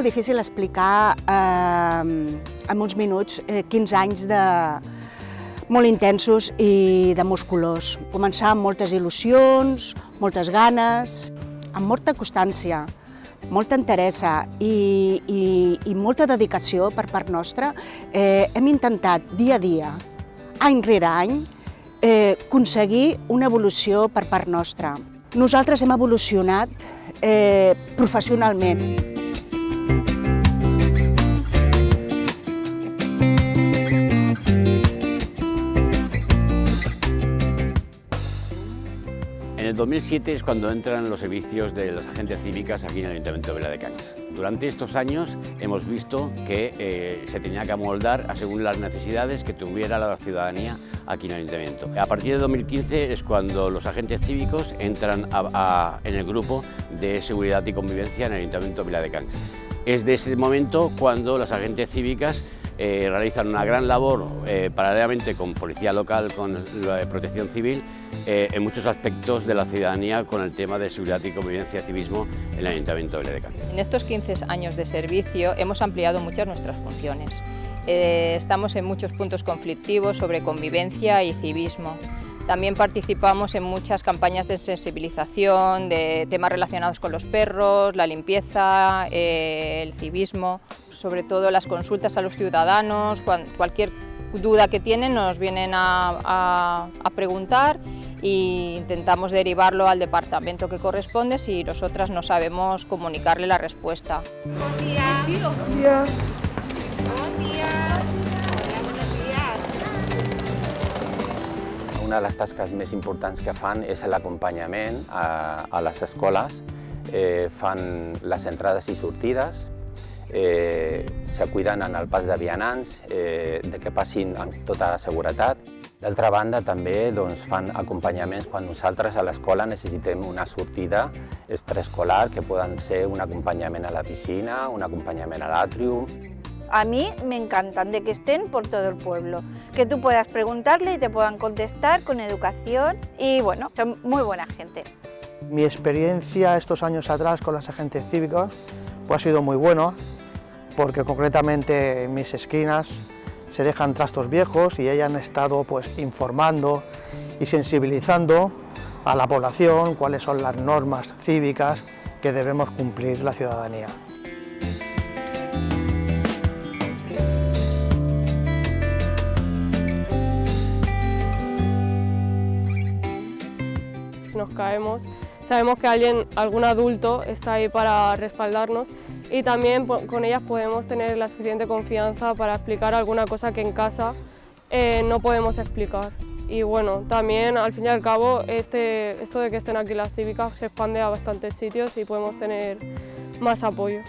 difícil explicar eh, en uns minuts eh, 15 anys de, molt intensos i de musculós. Començar amb moltes il·lusions, moltes ganes, amb molta constància, molta interessa i, i, i molta dedicació per part nostra. Eh, hem intentat dia a dia, any rere any, eh, aconseguir una evolució per part nostra. Nosaltres hem evolucionat eh, professionalment. 2007 es cuando entran los servicios de las agentes cívicas aquí en el Ayuntamiento de Vila de Cañas. Durante estos años hemos visto que eh, se tenía que amoldar según las necesidades que tuviera la ciudadanía aquí en el Ayuntamiento. A partir de 2015 es cuando los agentes cívicos entran a, a, en el grupo de seguridad y convivencia en el Ayuntamiento de Vila de Cañas. Es de ese momento cuando las agentes cívicas eh, realizan una gran labor eh, paralelamente con policía local, con la protección civil, eh, en muchos aspectos de la ciudadanía con el tema de seguridad y convivencia y civismo en el Ayuntamiento de Ledecán. En estos 15 años de servicio hemos ampliado muchas nuestras funciones. Eh, estamos en muchos puntos conflictivos sobre convivencia y civismo. También participamos en muchas campañas de sensibilización, de temas relacionados con los perros, la limpieza, eh, el civismo, sobre todo las consultas a los ciudadanos, cualquier duda que tienen nos vienen a, a, a preguntar e intentamos derivarlo al departamento que corresponde si nosotras no sabemos comunicarle la respuesta. Buen día. Buen día. Buen día. Una de les tasques més importants que fan és l'acompanyament a, a les escoles. Eh, fan les entrades i sortides, eh, se cuiden en el pas de vianants, eh, de que passin amb tota seguretat. D'altra banda, també doncs, fan acompanyaments quan nosaltres a l'escola necessitem una sortida extraescolar, que poden ser un acompanyament a la piscina, un acompanyament a l'àtrium, a mí me encantan, de que estén por todo el pueblo, que tú puedas preguntarle y te puedan contestar con educación y bueno, son muy buena gente. Mi experiencia estos años atrás con las agentes cívicos pues, ha sido muy buena, porque concretamente en mis esquinas se dejan trastos viejos y ellas han estado pues, informando y sensibilizando a la población cuáles son las normas cívicas que debemos cumplir la ciudadanía. Nos caemos, sabemos que alguien, algún adulto está ahí para respaldarnos y también con ellas podemos tener la suficiente confianza para explicar alguna cosa que en casa eh, no podemos explicar. Y bueno, también al fin y al cabo este, esto de que estén aquí las cívicas se expande a bastantes sitios y podemos tener más apoyo.